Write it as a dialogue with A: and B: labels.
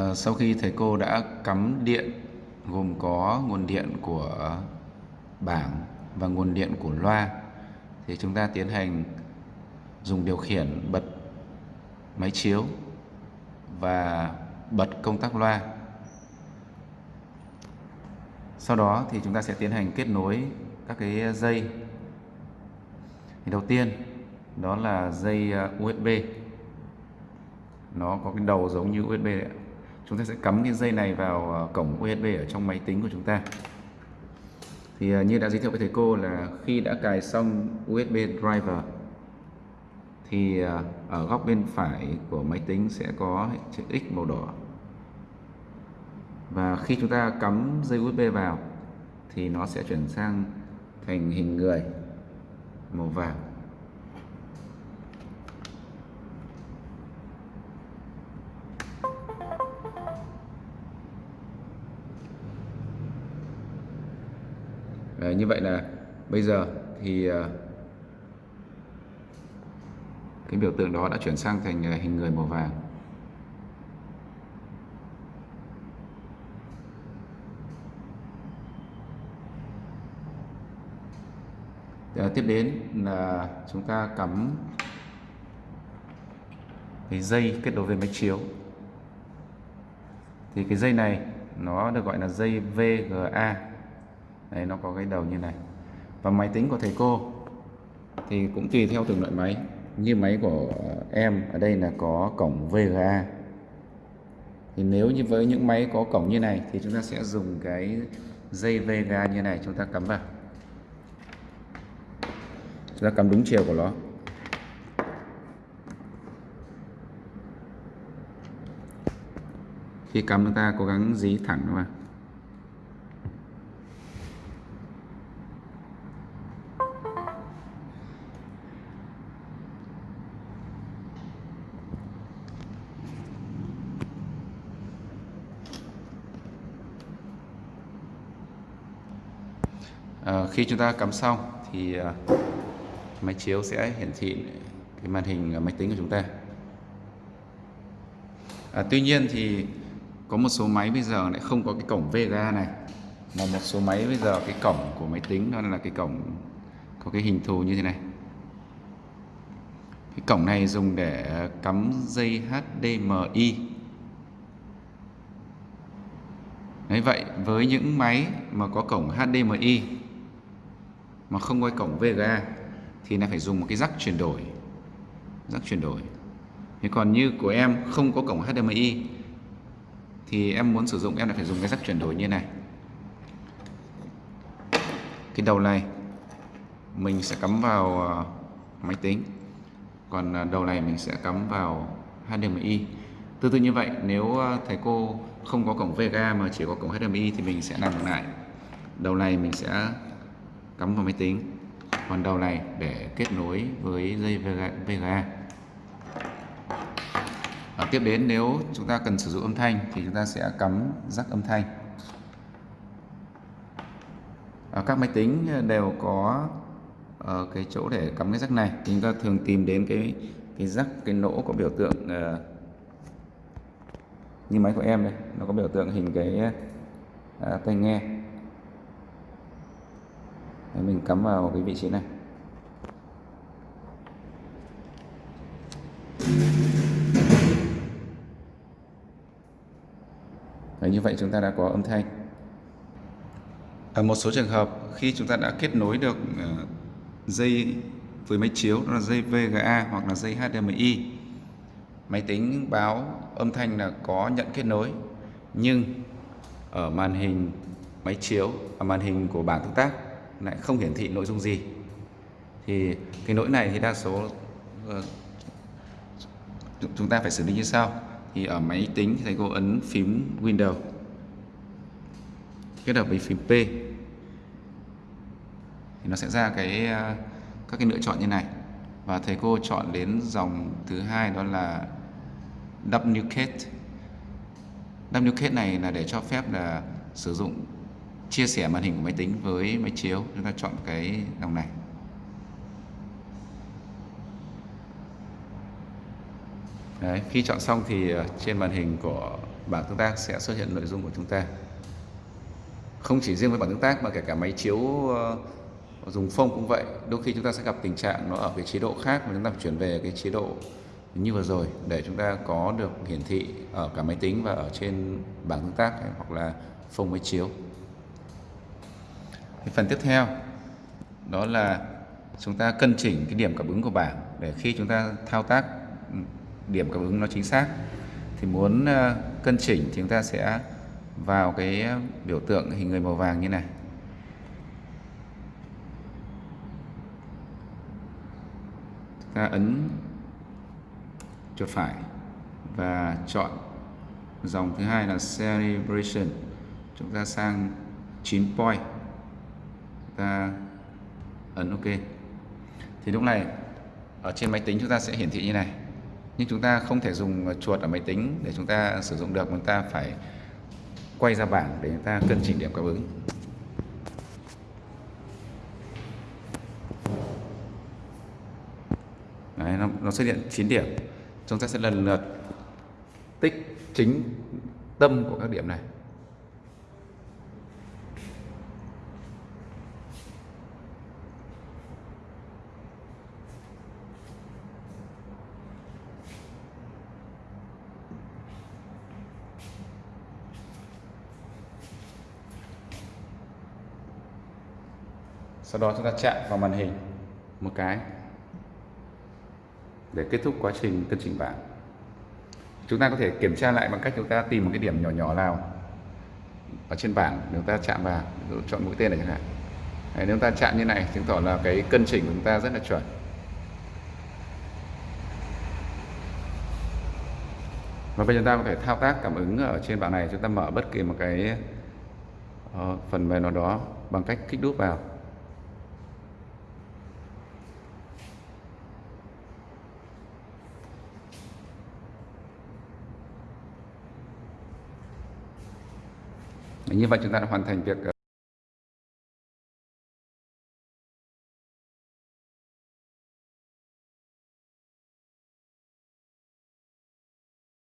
A: À, sau khi thầy cô đã cắm điện gồm có nguồn điện của bảng và nguồn điện của loa thì chúng ta tiến hành dùng điều khiển bật máy chiếu và bật công tắc loa. Sau đó thì chúng ta sẽ tiến hành kết nối các cái dây. Thì đầu tiên đó là dây ờ, USB nó có cái đầu giống như USB đấy chúng ta sẽ cắm cái dây này vào ờ, cổng USB ở trong máy tính của chúng ta. Thì ờ, như đã giới thiệu với thầy cô là khi đã cài xong USB driver, thì ờ, ở góc bên phải của máy tính sẽ có chữ X màu đỏ. Và khi chúng ta cắm dây USB vào, thì nó sẽ chuyển sang thành hình người màu vàng. Như vậy là bây giờ thì ờ, cái biểu tượng đó đã chuyển sang thành ờ, hình người màu vàng. À, tiếp đến là chúng ta cắm cái dây kết nối với máy chiếu. Thì cái dây này nó được gọi là dây VGA đây nó có cái đầu như này. Và máy tính của thầy cô thì cũng tùy theo từng loại máy. Như máy của em ở đây là có cổng VGA thì nếu như với những máy có cổng như này thì chúng ta sẽ dùng cái dây VGA như này chúng ta cắm vào. Chúng ta cắm đúng chiều của nó. Khi cắm chúng ta cố gắng dí thẳng vào. À, khi chúng ta cắm xong thì à, máy chiếu sẽ hiển thị cái màn hình ờ, máy tính của chúng ta. À, tuy nhiên thì có một số máy bây giờ lại không có cái cổng VGA này mà một số máy bây giờ cái cổng của máy tính nó là cái cổng có cái hình thù như thế này. Cái cổng này dùng để cắm dây HDMI Đấy vậy với những máy mà có cổng HDMI mà không có cổng VGA thì em phải dùng một cái rắc chuyển đổi. Rắc chuyển đổi. Thế còn như của em không có cổng HDMI thì em muốn sử dụng, em lại phải dùng cái rắc chuyển đổi như này. Cái đầu này mình sẽ cắm vào à, máy tính. Còn à, đầu này mình sẽ cắm vào HDMI tương tự như vậy, nếu à, thầy cô không có cổng VGA mà chỉ có cổng HDMI thì mình sẽ làm lại. Đầu này mình sẽ cắm vào máy tính. Còn đầu này để kết nối với dây VGA ở tiếp đến nếu chúng ta cần sử dụng âm thanh thì chúng ta sẽ cắm rắc âm thanh. Ở các máy tính đều có ở cái chỗ để cắm cái rắc này. Thì chúng ta thường tìm đến cái cái rắc cái nỗ có biểu tượng uh, như máy của em đây. Nó có biểu tượng hình cái uh, tai nghe. Đấy, mình cắm vào cái vị trí này. Đấy, như vậy chúng ta đã có âm thanh. Ở một số trường hợp khi chúng ta đã kết nối được ờ, dây với máy chiếu đó là dây VGA hoặc là dây HDMI máy tính báo âm thanh là có nhận kết nối nhưng ở màn hình máy chiếu ở màn hình của bảng tương tác lại không hiển thị nội dung gì. Thì cái lỗi này thì đa số uh, chúng ta phải xử lý như sau. Thì ở máy tính thì thầy cô ấn phím Windows kết hợp với phím P. Thì nó sẽ ra cái uh, các cái lựa chọn như này. Và thầy cô chọn đến dòng thứ hai đó là WCAT WCAT này là để cho phép là sử dụng chia sẻ màn hình của máy tính với máy chiếu. Chúng ta chọn cái dòng này. Đấy, khi chọn xong thì ờ, trên màn hình của bảng tương tác sẽ xuất hiện nội dung của chúng ta. Không chỉ riêng với bảng tương tác mà kể cả máy chiếu ờ, dùng phông cũng vậy. Đôi khi chúng ta sẽ gặp tình trạng nó ở cái chế độ khác mà chúng ta phải chuyển về cái chế độ như vừa rồi để chúng ta có được hiển thị ở cả máy tính và ở trên bảng tương tác hoặc là phông máy chiếu cái phần tiếp theo, đó là chúng ta cân chỉnh cái điểm cảm ứng của bảng để khi chúng ta thao tác điểm cảm ứng nó chính xác thì muốn ờ, cân chỉnh thì chúng ta sẽ vào cái biểu tượng hình người màu vàng như này. Chúng ta ấn chuột phải và chọn dòng thứ hai là celebration. Chúng ta sang 9 point ta ấn ok. Thì lúc này ở trên máy tính chúng ta sẽ hiển thị như này. Nhưng chúng ta không thể dùng chuột ở máy tính để chúng ta sử dụng được chúng ta phải quay ra bảng để chúng ta cân chỉnh điểm cảm ứng. Đấy, nó, nó xuất hiện 9 điểm. Chúng ta sẽ lần lượt tích chính tâm của các điểm này. Sau đó chúng ta chạm vào màn hình một cái để kết thúc quá trình cân chỉnh bảng. Chúng ta có thể kiểm tra lại bằng cách chúng ta tìm một cái điểm nhỏ nhỏ nào ở trên bảng chúng ta chạm vào ví dụ chọn mũi tên này chẳng hạn. Đấy, nếu chúng ta chạm như này chứng tỏ là cái cân chỉnh của chúng ta rất là chuẩn. Và bây giờ chúng ta có thể thao tác cảm ứng ở trên bảng này chúng ta mở bất kỳ một cái uh, phần mềm nào đó bằng cách kích đúp vào. Như vậy chúng ta đã hoàn thành việc ờ,